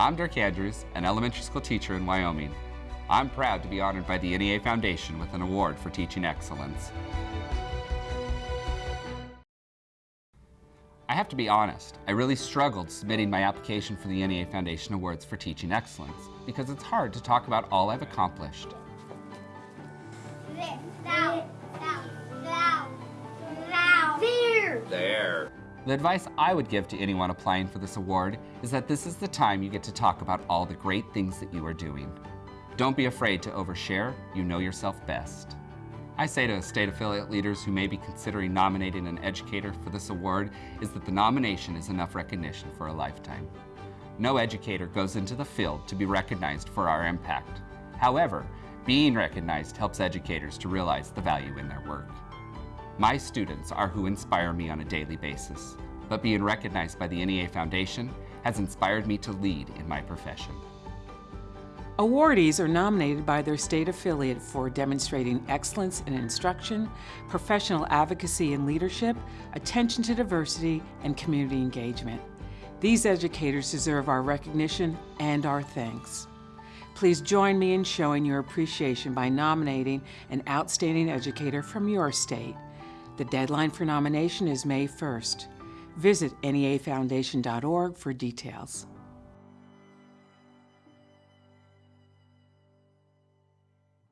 I'm Dirk Andrews, an elementary school teacher in Wyoming. I'm proud to be honored by the NEA Foundation with an award for teaching excellence. I have to be honest, I really struggled submitting my application for the NEA Foundation Awards for Teaching Excellence because it's hard to talk about all I've accomplished. There. The advice I would give to anyone applying for this award is that this is the time you get to talk about all the great things that you are doing. Don't be afraid to overshare, you know yourself best. I say to state affiliate leaders who may be considering nominating an educator for this award is that the nomination is enough recognition for a lifetime. No educator goes into the field to be recognized for our impact. However, being recognized helps educators to realize the value in their work. My students are who inspire me on a daily basis, but being recognized by the NEA Foundation has inspired me to lead in my profession. Awardees are nominated by their state affiliate for demonstrating excellence in instruction, professional advocacy and leadership, attention to diversity, and community engagement. These educators deserve our recognition and our thanks. Please join me in showing your appreciation by nominating an outstanding educator from your state. The deadline for nomination is May 1st. Visit neafoundation.org for details.